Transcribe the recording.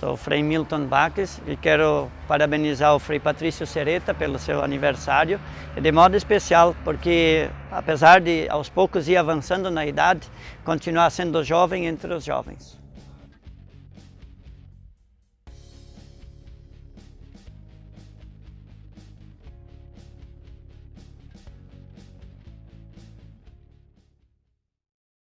Sou o Frei Milton Baques e quero parabenizar o Frei Patrício Sereta pelo seu aniversário, e de modo especial porque, apesar de aos poucos ir avançando na idade, continuar sendo jovem entre os jovens.